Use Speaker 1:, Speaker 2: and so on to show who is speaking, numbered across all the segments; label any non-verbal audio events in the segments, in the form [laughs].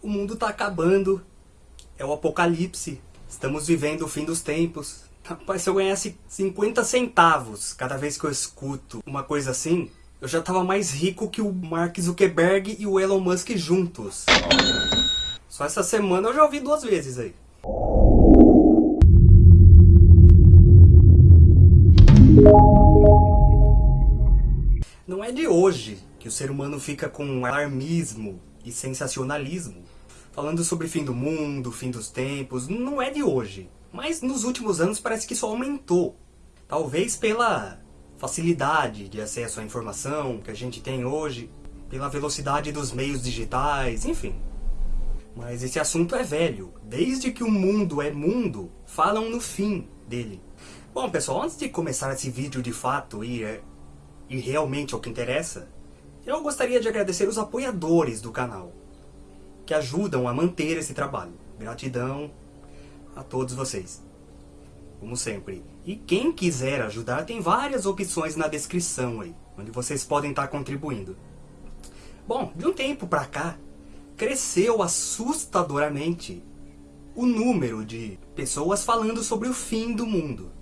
Speaker 1: O mundo tá acabando. É o apocalipse. Estamos vivendo o fim dos tempos. Rapaz, se eu ganhasse 50 centavos cada vez que eu escuto uma coisa assim, eu já tava mais rico que o Mark Zuckerberg e o Elon Musk juntos. Só essa semana eu já ouvi duas vezes aí. Não é de hoje que o ser humano fica com alarmismo e sensacionalismo, falando sobre fim do mundo, fim dos tempos, não é de hoje. Mas nos últimos anos parece que isso aumentou. Talvez pela facilidade de acesso à informação que a gente tem hoje, pela velocidade dos meios digitais, enfim. Mas esse assunto é velho. Desde que o mundo é mundo, falam no fim dele. Bom, pessoal, antes de começar esse vídeo de fato e, e realmente ao que interessa, eu gostaria de agradecer os apoiadores do canal, que ajudam a manter esse trabalho. Gratidão a todos vocês, como sempre. E quem quiser ajudar, tem várias opções na descrição aí, onde vocês podem estar contribuindo. Bom, de um tempo pra cá, cresceu assustadoramente o número de pessoas falando sobre o fim do mundo.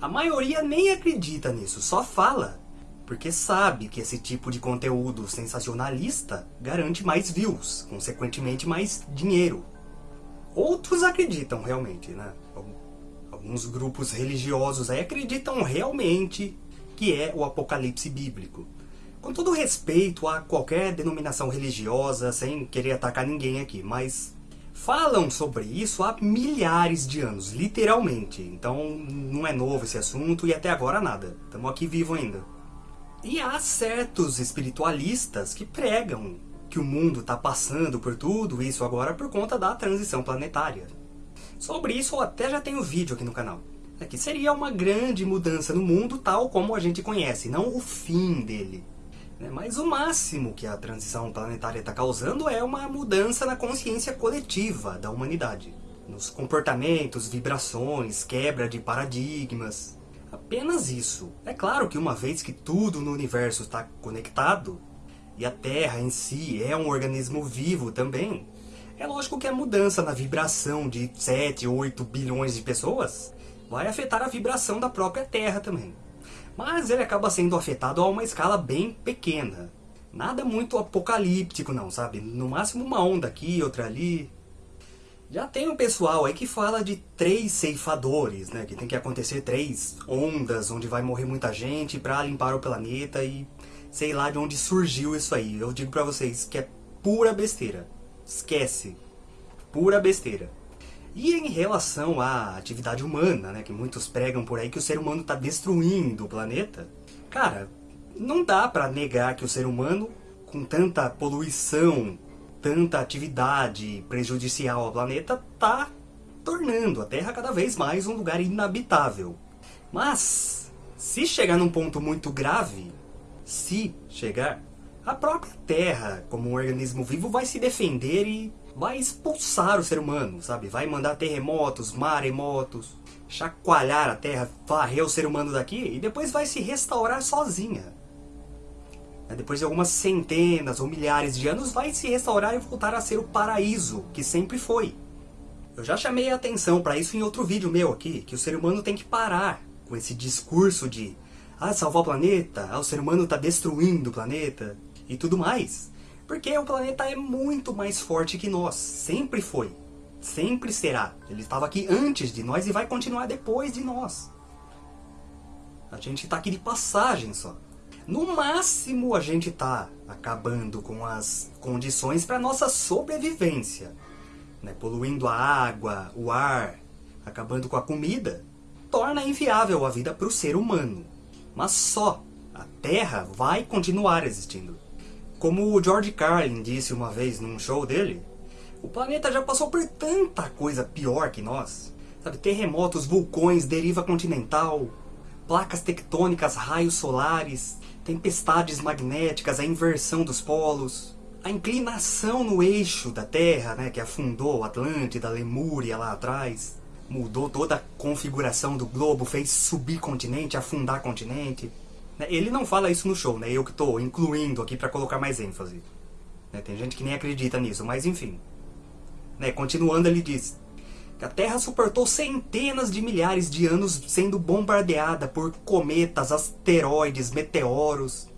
Speaker 1: A maioria nem acredita nisso, só fala, porque sabe que esse tipo de conteúdo sensacionalista garante mais views, consequentemente mais dinheiro. Outros acreditam realmente, né? Alguns grupos religiosos aí acreditam realmente que é o apocalipse bíblico. Com todo respeito a qualquer denominação religiosa, sem querer atacar ninguém aqui, mas falam sobre isso há milhares de anos, literalmente. Então não é novo esse assunto e até agora nada. Estamos aqui vivo ainda. E há certos espiritualistas que pregam que o mundo está passando por tudo isso agora por conta da transição planetária. Sobre isso eu até já tenho vídeo aqui no canal. É que seria uma grande mudança no mundo tal como a gente conhece, não o fim dele. Né? Mas o máximo que a transição planetária está causando é uma mudança na consciência coletiva da humanidade. Nos comportamentos, vibrações, quebra de paradigmas. Apenas isso. É claro que uma vez que tudo no universo está conectado, e a Terra em si é um organismo vivo também, é lógico que a mudança na vibração de 7, 8 bilhões de pessoas vai afetar a vibração da própria Terra também mas ele acaba sendo afetado a uma escala bem pequena. Nada muito apocalíptico não, sabe? No máximo uma onda aqui, outra ali. Já tem um pessoal aí que fala de três ceifadores, né? Que tem que acontecer três ondas onde vai morrer muita gente para limpar o planeta e sei lá de onde surgiu isso aí. Eu digo pra vocês que é pura besteira. Esquece. Pura besteira. E em relação à atividade humana, né, que muitos pregam por aí que o ser humano está destruindo o planeta, cara, não dá para negar que o ser humano, com tanta poluição, tanta atividade prejudicial ao planeta, está tornando a Terra cada vez mais um lugar inabitável. Mas, se chegar num ponto muito grave, se chegar, a própria Terra, como um organismo vivo, vai se defender e vai expulsar o ser humano, sabe? Vai mandar terremotos, maremotos, chacoalhar a Terra, varrer o ser humano daqui e depois vai se restaurar sozinha. Depois de algumas centenas ou milhares de anos, vai se restaurar e voltar a ser o paraíso que sempre foi. Eu já chamei a atenção para isso em outro vídeo meu aqui, que o ser humano tem que parar com esse discurso de ah, salvar o planeta, ah, o ser humano está destruindo o planeta e tudo mais. Porque o planeta é muito mais forte que nós. Sempre foi. Sempre será. Ele estava aqui antes de nós e vai continuar depois de nós. A gente está aqui de passagem só. No máximo a gente está acabando com as condições para nossa sobrevivência. Né? Poluindo a água, o ar, acabando com a comida. Torna inviável a vida para o ser humano. Mas só a Terra vai continuar existindo. Como o George Carlin disse uma vez num show dele, o planeta já passou por tanta coisa pior que nós. Sabe, terremotos, vulcões, deriva continental, placas tectônicas, raios solares, tempestades magnéticas, a inversão dos polos, a inclinação no eixo da Terra, né, que afundou Atlântida, Lemúria lá atrás, mudou toda a configuração do globo, fez subir continente, afundar continente. Né, ele não fala isso no show, né? Eu que estou incluindo aqui para colocar mais ênfase. Né, tem gente que nem acredita nisso, mas enfim. Né, continuando, ele diz a Terra suportou centenas de milhares de anos sendo bombardeada por cometas, asteroides, meteoros,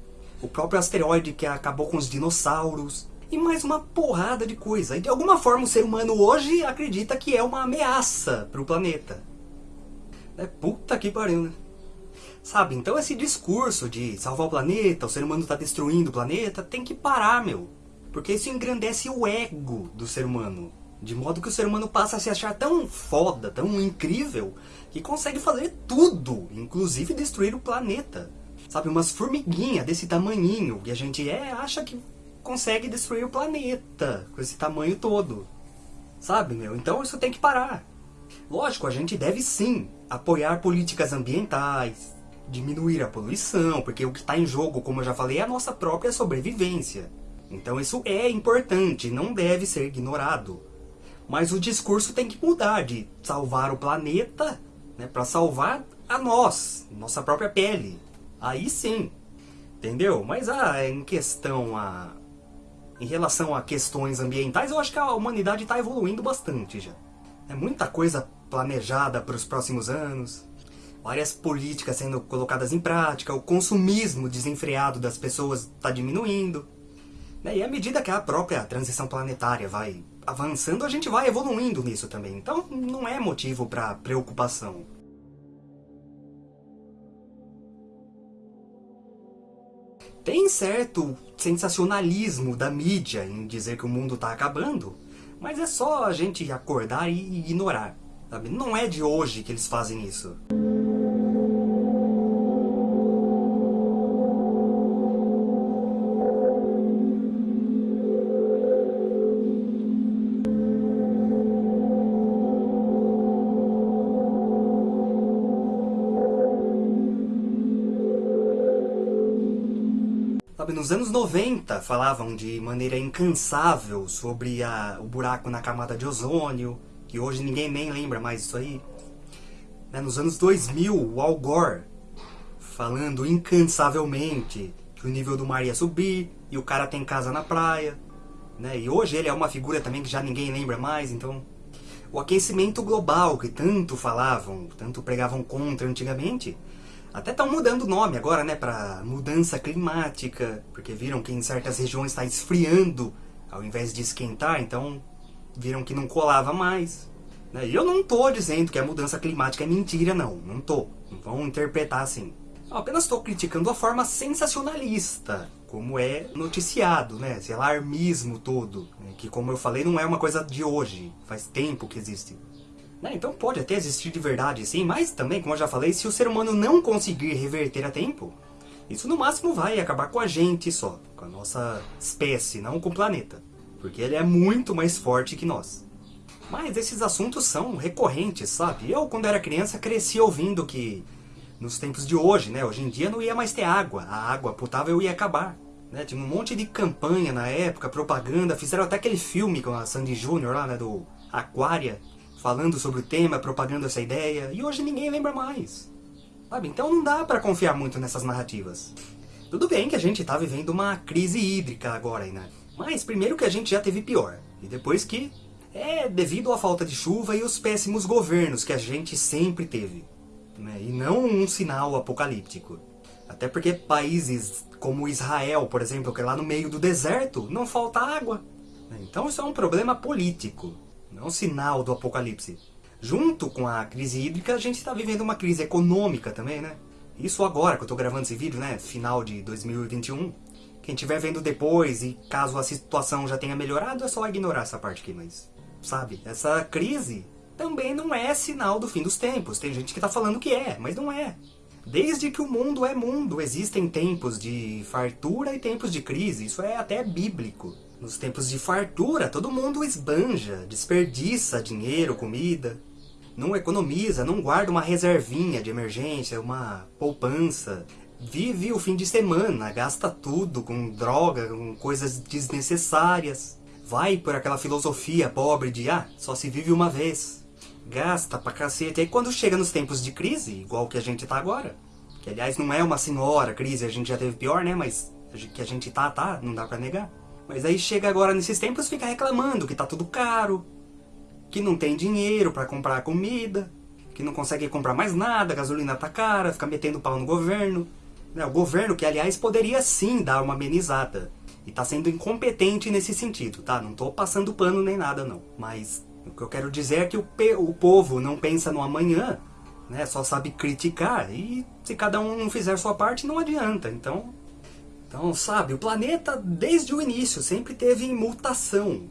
Speaker 1: o próprio asteroide que acabou com os dinossauros, e mais uma porrada de coisa. E de alguma forma o ser humano hoje acredita que é uma ameaça para o planeta. É puta que pariu, né? Sabe, então esse discurso de salvar o planeta, o ser humano está destruindo o planeta, tem que parar, meu. Porque isso engrandece o ego do ser humano. De modo que o ser humano passa a se achar tão foda, tão incrível, que consegue fazer tudo, inclusive destruir o planeta. Sabe, umas formiguinhas desse tamanhinho que a gente é, acha que consegue destruir o planeta com esse tamanho todo. Sabe, meu? Então isso tem que parar. Lógico, a gente deve sim apoiar políticas ambientais, diminuir a poluição, porque o que está em jogo, como eu já falei, é a nossa própria sobrevivência. Então isso é importante, não deve ser ignorado. Mas o discurso tem que mudar de salvar o planeta né, para salvar a nós, nossa própria pele. Aí sim, entendeu? Mas ah, em questão a... Em relação a questões ambientais, eu acho que a humanidade está evoluindo bastante já. É muita coisa planejada para os próximos anos, várias políticas sendo colocadas em prática, o consumismo desenfreado das pessoas está diminuindo. Né? E à medida que a própria transição planetária vai avançando, a gente vai evoluindo nisso também. Então não é motivo para preocupação. Tem certo sensacionalismo da mídia em dizer que o mundo está acabando, mas é só a gente acordar e ignorar. Sabe? Não é de hoje que eles fazem isso. Nos anos 90 falavam de maneira incansável sobre a, o buraco na camada de ozônio, que hoje ninguém nem lembra mais disso aí. Né, nos anos 2000, o Al Gore falando incansavelmente que o nível do mar ia subir e o cara tem casa na praia. Né? E hoje ele é uma figura também que já ninguém lembra mais, então... O aquecimento global que tanto falavam, tanto pregavam contra antigamente, até estão mudando o nome agora, né, para mudança climática, porque viram que em certas regiões está esfriando ao invés de esquentar, então viram que não colava mais. Né? E eu não tô dizendo que a mudança climática é mentira, não, não tô. Não vão interpretar assim. Eu apenas estou criticando a forma sensacionalista, como é noticiado, né? Esse alarmismo todo, né? que como eu falei, não é uma coisa de hoje, faz tempo que existe. Né? Então pode até existir de verdade sim, mas também, como eu já falei, se o ser humano não conseguir reverter a tempo, isso no máximo vai acabar com a gente só, com a nossa espécie, não com o planeta. Porque ele é muito mais forte que nós. Mas esses assuntos são recorrentes, sabe? Eu, quando era criança, cresci ouvindo que nos tempos de hoje, né? Hoje em dia não ia mais ter água, a água potável ia acabar. Né? Tinha um monte de campanha na época, propaganda, fizeram até aquele filme com a Sandy Júnior lá, né? Do Aquária, falando sobre o tema, propagando essa ideia, e hoje ninguém lembra mais. Sabe? Então não dá pra confiar muito nessas narrativas. Tudo bem que a gente tá vivendo uma crise hídrica agora, né? Mas primeiro que a gente já teve pior, e depois que é devido à falta de chuva e os péssimos governos que a gente sempre teve. Né? E não um sinal apocalíptico. Até porque países como Israel, por exemplo, que é lá no meio do deserto, não falta água. Então isso é um problema político não é sinal do apocalipse. Junto com a crise hídrica, a gente está vivendo uma crise econômica também, né? Isso agora que eu estou gravando esse vídeo, né? Final de 2021. Quem estiver vendo depois e caso a situação já tenha melhorado, é só ignorar essa parte aqui, mas... Sabe? Essa crise também não é sinal do fim dos tempos. Tem gente que está falando que é, mas não é. Desde que o mundo é mundo, existem tempos de fartura e tempos de crise. Isso é até bíblico. Nos tempos de fartura, todo mundo esbanja, desperdiça dinheiro, comida. Não economiza, não guarda uma reservinha de emergência, uma poupança. Vive o fim de semana, gasta tudo com droga, com coisas desnecessárias. Vai por aquela filosofia pobre de, ah, só se vive uma vez. Gasta pra cacete. Aí quando chega nos tempos de crise, igual que a gente tá agora, que aliás não é uma senhora crise, a gente já teve pior, né, mas que a gente tá, tá, não dá pra negar. Mas aí chega agora nesses tempos fica reclamando que tá tudo caro, que não tem dinheiro para comprar comida, que não consegue comprar mais nada, gasolina tá cara, fica metendo pau no governo. Né, o governo que, aliás, poderia sim dar uma amenizada. E tá sendo incompetente nesse sentido, tá? Não tô passando pano nem nada, não. Mas o que eu quero dizer é que o, o povo não pensa no amanhã, né? Só sabe criticar. E se cada um não fizer sua parte, não adianta. Então, então, sabe, o planeta, desde o início, sempre teve em mutação.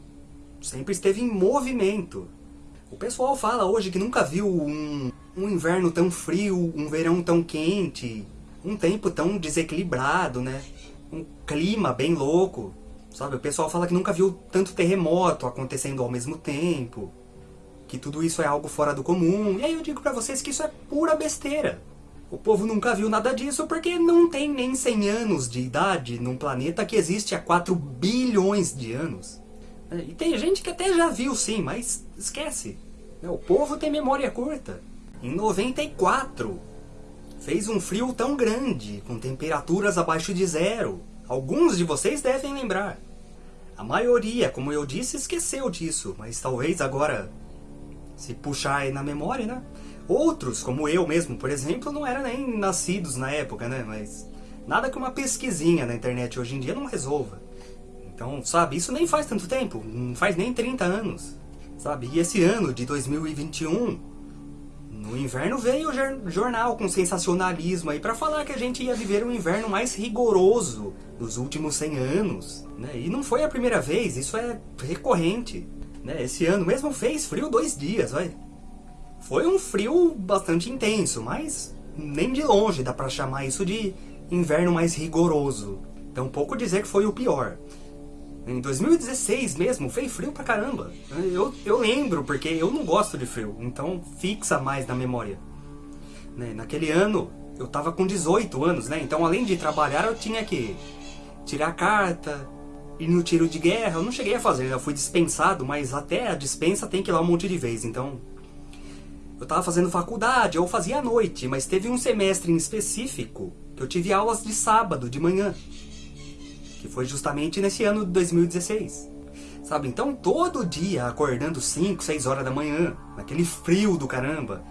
Speaker 1: Sempre esteve em movimento. O pessoal fala hoje que nunca viu um, um inverno tão frio, um verão tão quente, um tempo tão desequilibrado, né? Um clima bem louco, sabe? O pessoal fala que nunca viu tanto terremoto acontecendo ao mesmo tempo, que tudo isso é algo fora do comum. E aí eu digo pra vocês que isso é pura besteira. O povo nunca viu nada disso porque não tem nem 100 anos de idade num planeta que existe há 4 bilhões de anos. E tem gente que até já viu sim, mas esquece. O povo tem memória curta. Em 94, fez um frio tão grande, com temperaturas abaixo de zero. Alguns de vocês devem lembrar. A maioria, como eu disse, esqueceu disso, mas talvez agora, se puxar aí na memória, né? Outros, como eu mesmo, por exemplo, não eram nem nascidos na época, né? Mas nada que uma pesquisinha na internet hoje em dia não resolva. Então, sabe, isso nem faz tanto tempo, não faz nem 30 anos, sabe? E esse ano de 2021, no inverno veio o jornal com sensacionalismo aí para falar que a gente ia viver um inverno mais rigoroso dos últimos 100 anos, né? E não foi a primeira vez, isso é recorrente, né? Esse ano mesmo fez frio dois dias, vai. Foi um frio bastante intenso, mas nem de longe dá para chamar isso de inverno mais rigoroso. Então pouco dizer que foi o pior. Em 2016 mesmo, fez frio pra caramba. Eu, eu lembro, porque eu não gosto de frio, então fixa mais na memória. Né? Naquele ano, eu tava com 18 anos, né? Então além de trabalhar, eu tinha que tirar carta, ir no tiro de guerra. Eu não cheguei a fazer, eu fui dispensado, mas até a dispensa tem que ir lá um monte de vez, então... Eu tava fazendo faculdade, eu fazia à noite, mas teve um semestre em específico que eu tive aulas de sábado, de manhã que foi justamente nesse ano de 2016. Sabe, então todo dia acordando 5, 6 horas da manhã, naquele frio do caramba,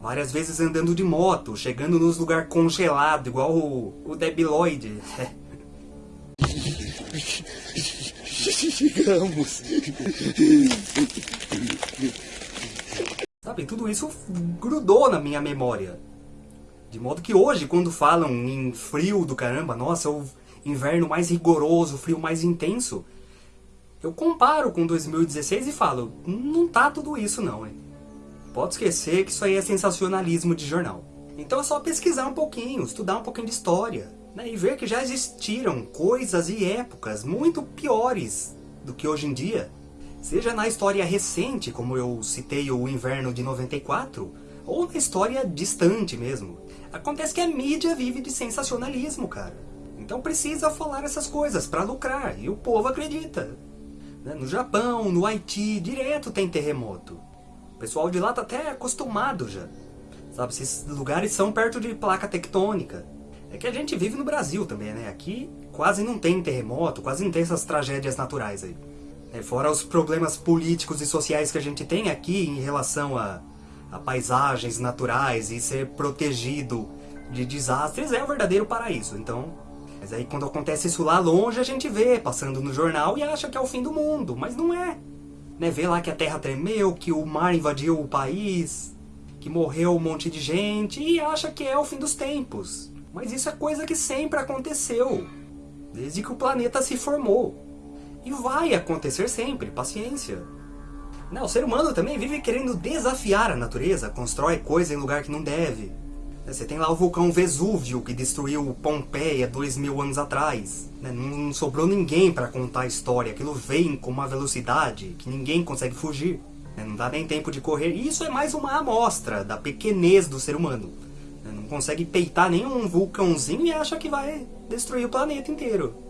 Speaker 1: várias vezes andando de moto, chegando nos lugares congelados, igual o, o Debiloid. [laughs] Chegamos! [laughs] Sabe, tudo isso grudou na minha memória. De modo que hoje, quando falam em frio do caramba, nossa, eu inverno mais rigoroso, frio mais intenso, eu comparo com 2016 e falo, não tá tudo isso não, hein? Pode esquecer que isso aí é sensacionalismo de jornal. Então é só pesquisar um pouquinho, estudar um pouquinho de história, né? E ver que já existiram coisas e épocas muito piores do que hoje em dia. Seja na história recente, como eu citei o inverno de 94, ou na história distante mesmo. Acontece que a mídia vive de sensacionalismo, cara. Então precisa falar essas coisas para lucrar, e o povo acredita. Né? No Japão, no Haiti, direto tem terremoto. O pessoal de lá tá até acostumado já. Sabe, esses lugares são perto de placa tectônica. É que a gente vive no Brasil também, né? Aqui quase não tem terremoto, quase não tem essas tragédias naturais aí. É, fora os problemas políticos e sociais que a gente tem aqui em relação a, a paisagens naturais e ser protegido de desastres, é o verdadeiro paraíso. Então, mas aí quando acontece isso lá longe, a gente vê, passando no jornal e acha que é o fim do mundo, mas não é. Né? Vê lá que a terra tremeu, que o mar invadiu o país, que morreu um monte de gente e acha que é o fim dos tempos. Mas isso é coisa que sempre aconteceu, desde que o planeta se formou. E vai acontecer sempre, paciência. Não, o ser humano também vive querendo desafiar a natureza, constrói coisa em lugar que não deve. Você tem lá o vulcão Vesúvio, que destruiu Pompeia dois mil anos atrás. Né? Não sobrou ninguém para contar a história. Aquilo vem com uma velocidade que ninguém consegue fugir. Né? Não dá nem tempo de correr. E isso é mais uma amostra da pequenez do ser humano. Né? Não consegue peitar nenhum vulcãozinho e acha que vai destruir o planeta inteiro.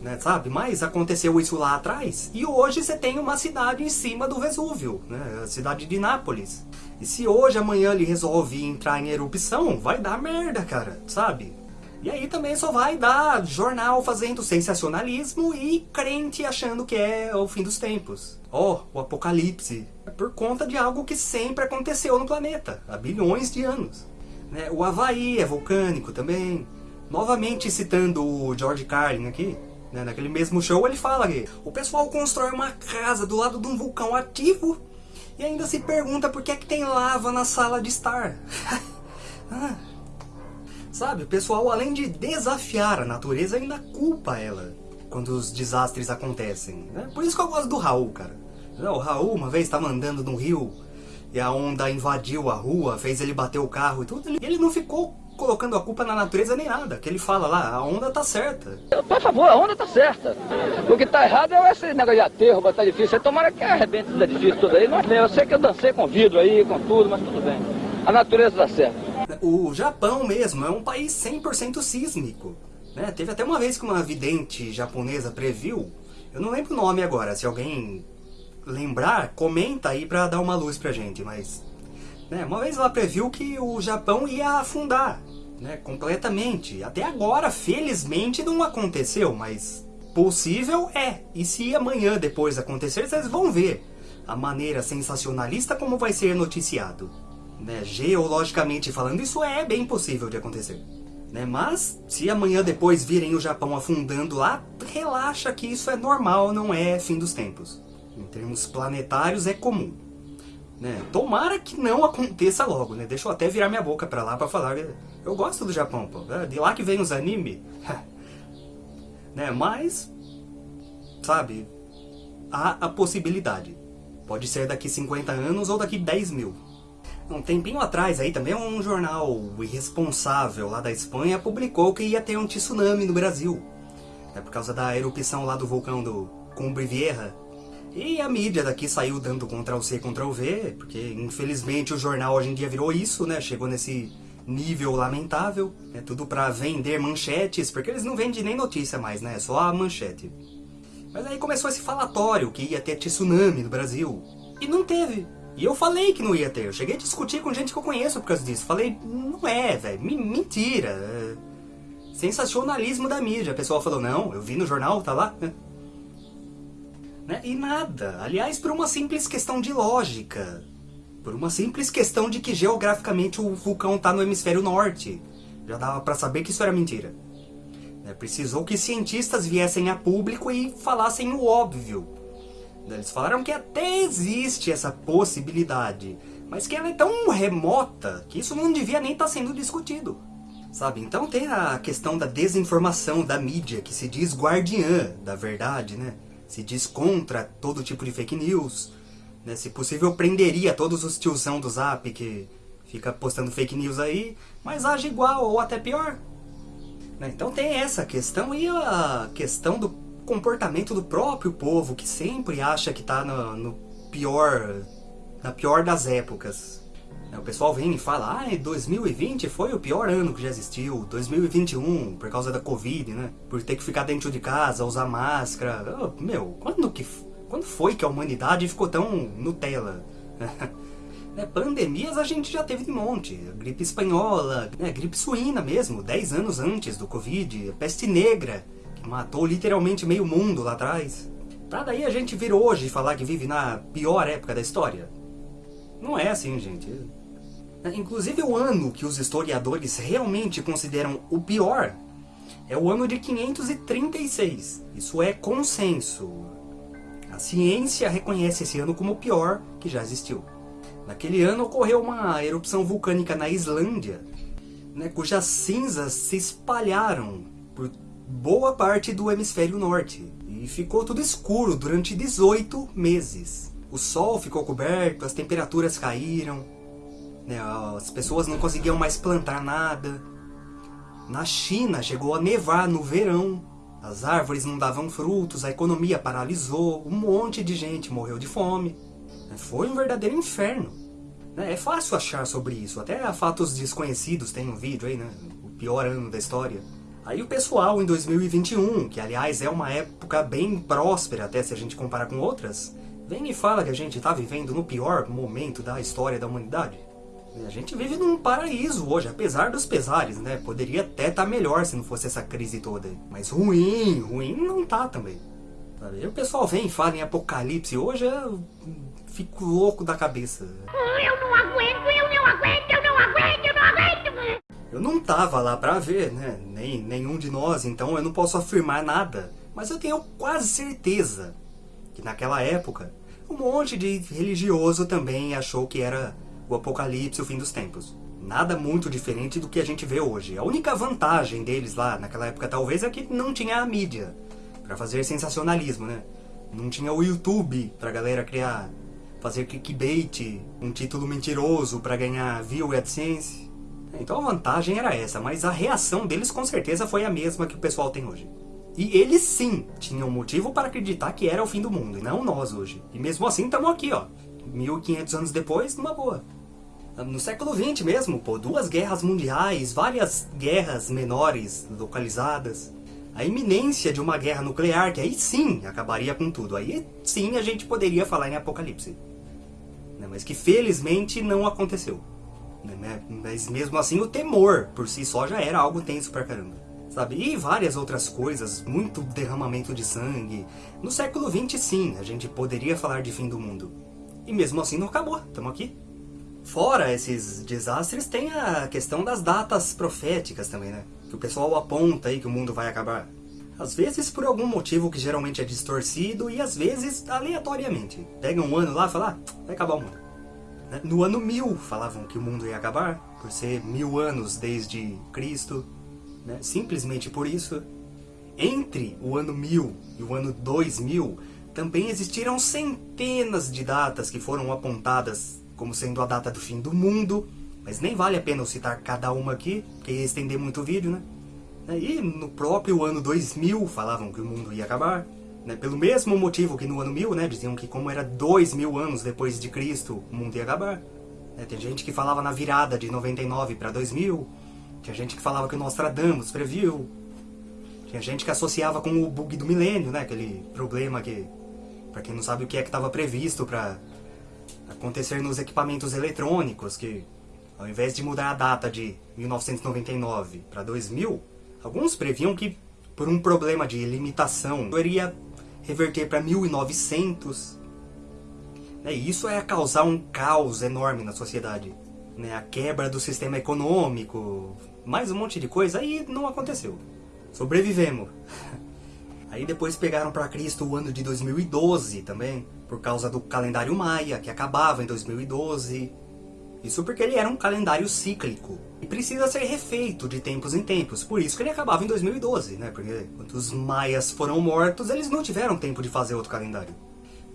Speaker 1: Né, sabe? Mas aconteceu isso lá atrás e hoje você tem uma cidade em cima do Vesúvio, né? a cidade de Nápoles. E se hoje, amanhã ele resolve entrar em erupção, vai dar merda, cara, sabe? E aí também só vai dar jornal fazendo sensacionalismo e crente achando que é o fim dos tempos. Ó, oh, o apocalipse. É por conta de algo que sempre aconteceu no planeta, há bilhões de anos. Né? O Havaí é vulcânico também. Novamente citando o George Carlin aqui, né? naquele mesmo show ele fala que o pessoal constrói uma casa do lado de um vulcão ativo e ainda se pergunta por que é que tem lava na sala de estar. [laughs] ah. Sabe, o pessoal além de desafiar a natureza ainda culpa ela quando os desastres acontecem. Né? Por isso que eu gosto do Raul, cara. O Raul uma vez estava andando no rio e a onda invadiu a rua, fez ele bater o carro e tudo. Ele não ficou colocando a culpa na natureza nem nada. Que ele fala lá, a onda tá certa.
Speaker 2: Por favor, a onda tá certa. O que tá errado é esse negócio de aterro, botar difícil. Você tomara que arrebente esse edifício tudo aí. Não, eu sei que eu dancei com vidro aí, com tudo, mas tudo bem. A natureza tá certa.
Speaker 1: O Japão mesmo é um país 100% sísmico. Né? Teve até uma vez que uma vidente japonesa previu, eu não lembro o nome agora, se alguém lembrar, comenta aí pra dar uma luz pra gente, mas... Né, uma vez ela previu que o Japão ia afundar, né, completamente. Até agora, felizmente, não aconteceu, mas possível é. E se amanhã depois acontecer, vocês vão ver a maneira sensacionalista como vai ser noticiado. Né, geologicamente falando, isso é bem possível de acontecer. Né? Mas, se amanhã depois virem o Japão afundando lá, relaxa que isso é normal, não é fim dos tempos em termos planetários, é comum. Né? Tomara que não aconteça logo, né? Deixa eu até virar minha boca pra lá pra falar. Eu gosto do Japão, pô. É de lá que vem os anime. [laughs] né? Mas, sabe, há a possibilidade. Pode ser daqui 50 anos ou daqui 10 mil. Um tempinho atrás aí também um jornal irresponsável lá da Espanha publicou que ia ter um tsunami no Brasil. É por causa da erupção lá do vulcão do Cumbre Vieja. E a mídia daqui saiu dando Ctrl-C, Ctrl-V, porque infelizmente o jornal hoje em dia virou isso, né? Chegou nesse nível lamentável, é tudo pra vender manchetes, porque eles não vendem nem notícia mais, né? Só a manchete. Mas aí começou esse falatório que ia ter tsunami no Brasil. E não teve. E eu falei que não ia ter. Eu cheguei a discutir com gente que eu conheço por causa disso. Falei, não é, velho. Mentira. É sensacionalismo da mídia. A pessoa falou, não, eu vi no jornal, tá lá. Né? E nada. Aliás, por uma simples questão de lógica. Por uma simples questão de que geograficamente o vulcão está no hemisfério norte. Já dava para saber que isso era mentira. Né? Precisou que cientistas viessem a público e falassem o óbvio. Né? Eles falaram que até existe essa possibilidade, mas que ela é tão remota que isso não devia nem estar tá sendo discutido. Sabe? Então tem a questão da desinformação da mídia, que se diz guardiã da verdade, né? se diz contra todo tipo de fake news. Né? Se possível, prenderia todos os tiozão do Zap que fica postando fake news aí, mas age igual ou até pior. Né? Então tem essa questão e a questão do comportamento do próprio povo, que sempre acha que está no, no pior, na pior das épocas. É, o pessoal vem e fala, ah, 2020 foi o pior ano que já existiu, 2021, por causa da Covid, né? Por ter que ficar dentro de casa, usar máscara. Oh, meu, quando, que, quando foi que a humanidade ficou tão Nutella? [laughs] né, pandemias a gente já teve de monte. gripe espanhola, né, gripe suína mesmo, 10 anos antes do Covid, peste negra, que matou literalmente meio mundo lá atrás. Pra daí a gente vir hoje falar que vive na pior época da história? Não é assim, gente. Inclusive o ano que os historiadores realmente consideram o pior é o ano de 536. Isso é consenso. A ciência reconhece esse ano como o pior que já existiu. Naquele ano ocorreu uma erupção vulcânica na Islândia, né, cujas cinzas se espalharam por boa parte do hemisfério norte. E ficou tudo escuro durante 18 meses. O sol ficou coberto, as temperaturas caíram, né? As pessoas não conseguiam mais plantar nada. Na China chegou a nevar no verão. As árvores não davam frutos, a economia paralisou, um monte de gente morreu de fome. Foi um verdadeiro inferno. Né? É fácil achar sobre isso, até a fatos desconhecidos tem um vídeo aí, né? O pior ano da história. Aí o pessoal em 2021, que aliás é uma época bem próspera até se a gente comparar com outras, vem e fala que a gente está vivendo no pior momento da história da humanidade. A gente vive num paraíso hoje, apesar dos pesares, né? Poderia até estar tá melhor se não fosse essa crise toda. Mas ruim, ruim não tá também. Sabe? o pessoal vem e fala em apocalipse. Hoje eu fico louco da cabeça.
Speaker 3: Eu não aguento, eu não aguento, eu não aguento, eu não aguento.
Speaker 1: Eu não tava lá pra ver, né? Nem nenhum de nós, então eu não posso afirmar nada. Mas eu tenho quase certeza que naquela época um monte de religioso também achou que era o apocalipse, o fim dos tempos. Nada muito diferente do que a gente vê hoje. A única vantagem deles lá naquela época talvez é que não tinha a mídia para fazer sensacionalismo, né? Não tinha o YouTube pra galera criar, fazer clickbait, um título mentiroso para ganhar view e AdSense. Então a vantagem era essa, mas a reação deles com certeza foi a mesma que o pessoal tem hoje. E eles sim tinham motivo para acreditar que era o fim do mundo, e não nós hoje. E mesmo assim estamos aqui, ó, 1500 anos depois, numa boa. No século XX mesmo, pô, duas guerras mundiais, várias guerras menores localizadas. A iminência de uma guerra nuclear, que aí sim acabaria com tudo. Aí sim a gente poderia falar em apocalipse. Né, mas que felizmente não aconteceu. Né, mas mesmo assim o temor por si só já era algo tenso pra caramba. Sabe? E várias outras coisas, muito derramamento de sangue. No século XX sim, a gente poderia falar de fim do mundo. E mesmo assim não acabou, estamos aqui. Fora esses desastres, tem a questão das datas proféticas também, né? Que o pessoal aponta aí que o mundo vai acabar. Às vezes por algum motivo que geralmente é distorcido e às vezes aleatoriamente. Pega um ano lá e fala, ah, vai acabar o mundo. Né? No ano 1000 falavam que o mundo ia acabar, por ser mil anos desde Cristo. Né? Simplesmente por isso. Entre o ano 1000 e o ano 2000, também existiram centenas de datas que foram apontadas como sendo a data do fim do mundo, mas nem vale a pena eu citar cada uma aqui, porque ia estender muito o vídeo, né? E no próprio ano 2000 falavam que o mundo ia acabar, né? pelo mesmo motivo que no ano 1000, né? diziam que como era dois mil anos depois de Cristo, o mundo ia acabar. Né? Tem gente que falava na virada de 99 para 2000, tinha gente que falava que o Nostradamus previu, tinha gente que associava com o bug do milênio, né? aquele problema que, para quem não sabe o que é que estava previsto para acontecer nos equipamentos eletrônicos, que ao invés de mudar a data de 1999 para 2000, alguns previam que por um problema de limitação iria reverter para 1900. Né, e isso é causar um caos enorme na sociedade. Né? A quebra do sistema econômico, mais um monte de coisa, aí não aconteceu. Sobrevivemos. [laughs] Aí depois pegaram para Cristo o ano de 2012 também, por causa do calendário maia, que acabava em 2012. Isso porque ele era um calendário cíclico e precisa ser refeito de tempos em tempos, por isso que ele acabava em 2012, né? Porque quando os maias foram mortos, eles não tiveram tempo de fazer outro calendário.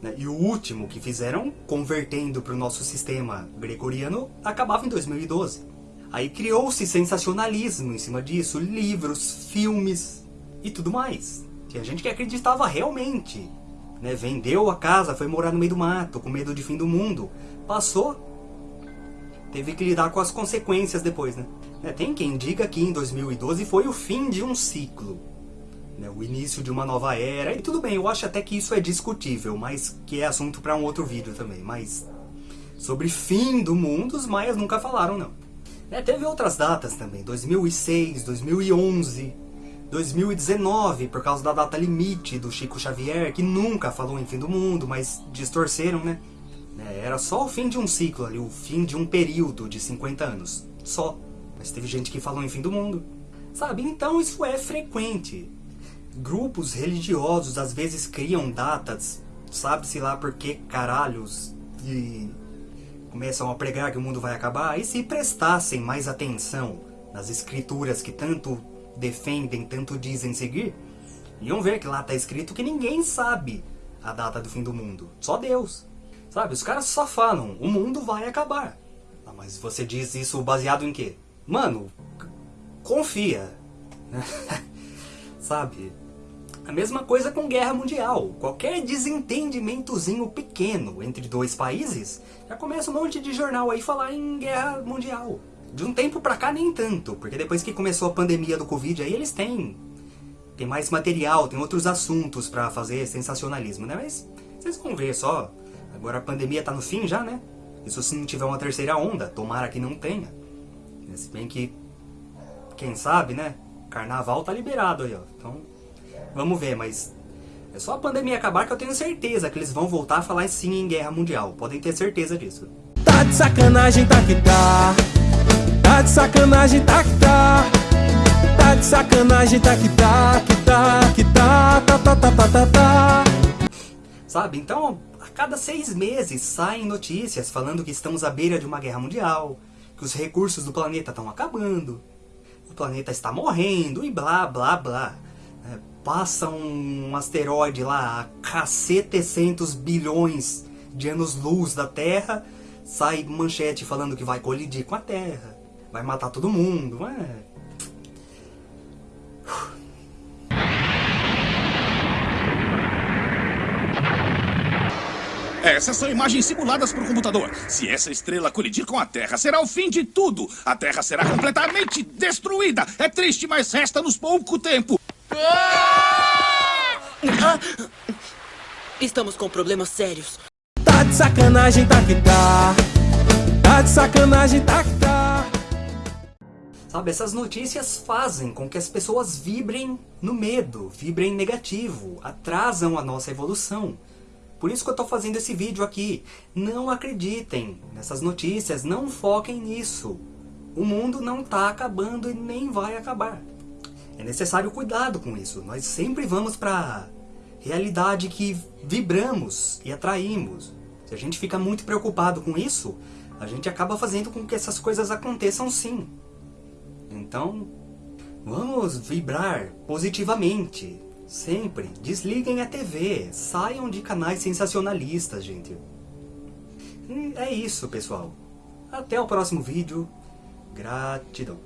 Speaker 1: Né? E o último que fizeram, convertendo para o nosso sistema gregoriano, acabava em 2012. Aí criou-se sensacionalismo em cima disso, livros, filmes e tudo mais. Tinha gente que acreditava realmente. Né? Vendeu a casa, foi morar no meio do mato, com medo de fim do mundo. Passou, teve que lidar com as consequências depois, né? né tem quem diga que em 2012 foi o fim de um ciclo. Né? O início de uma nova era. E tudo bem, eu acho até que isso é discutível, mas que é assunto para um outro vídeo também. Mas sobre fim do mundo, os maias nunca falaram, não. É, teve outras datas também, 2006, 2011... 2019, por causa da data limite do Chico Xavier, que nunca falou em fim do mundo, mas distorceram, né? É, era só o fim de um ciclo ali, o fim de um período de 50 anos. Só. Mas teve gente que falou em fim do mundo. Sabe? Então isso é frequente. Grupos religiosos às vezes criam datas, sabe-se lá por que caralhos, e começam a pregar que o mundo vai acabar. E se prestassem mais atenção nas escrituras que tanto defendem, tanto dizem seguir, iam ver que lá está escrito que ninguém sabe a data do fim do mundo. Só Deus. Sabe, os caras só falam, o mundo vai acabar. Ah, mas você diz isso baseado em quê? Mano, confia. [laughs] Sabe? A mesma coisa com guerra mundial. Qualquer desentendimentozinho pequeno entre dois países, já começa um monte de jornal aí falar em guerra mundial. De um tempo pra cá nem tanto, porque depois que começou a pandemia do Covid, aí eles têm, tem mais material, tem outros assuntos pra fazer sensacionalismo, né? Mas vocês vão ver só, agora a pandemia tá no fim já, né? Isso se não tiver uma terceira onda, tomara que não tenha. Se bem que, quem sabe, né? Carnaval tá liberado aí, ó. Então, vamos ver, mas é só a pandemia acabar que eu tenho certeza que eles vão voltar a falar sim em guerra mundial. Podem ter certeza disso.
Speaker 4: Tá de sacanagem, tá que tá. Tá de sacanagem, tá que tá. Tá de sacanagem, tá que tá, que tá, que tá, tá, tá, tá, tá, tá, tá.
Speaker 1: Sabe? Então, a cada seis meses saem notícias falando que estamos à beira de uma guerra mundial, que os recursos do planeta estão acabando, o planeta está morrendo e blá blá blá. É, passa um asteroide lá a cacetecentos bilhões de anos-luz da Terra, sai manchete falando que vai colidir com a Terra, vai matar todo mundo. É...
Speaker 5: Essas são imagens simuladas por computador. Se essa estrela colidir com a Terra, será o fim de tudo. A Terra será completamente destruída. É triste, mas resta-nos pouco tempo.
Speaker 6: Ah! Estamos com problemas sérios.
Speaker 4: Tá de sacanagem, tá que tá. Tá de sacanagem, tá que tá.
Speaker 1: Sabe, essas notícias fazem com que as pessoas vibrem no medo, vibrem negativo, atrasam a nossa evolução. Por isso que eu estou fazendo esse vídeo aqui. Não acreditem nessas notícias, não foquem nisso. O mundo não está acabando e nem vai acabar. É necessário cuidado com isso. Nós sempre vamos para a realidade que vibramos e atraímos. Se a gente fica muito preocupado com isso, a gente acaba fazendo com que essas coisas aconteçam sim. Então, vamos vibrar positivamente, Sempre. Desliguem a TV. Saiam de canais sensacionalistas, gente. E é isso, pessoal. Até o próximo vídeo. Gratidão.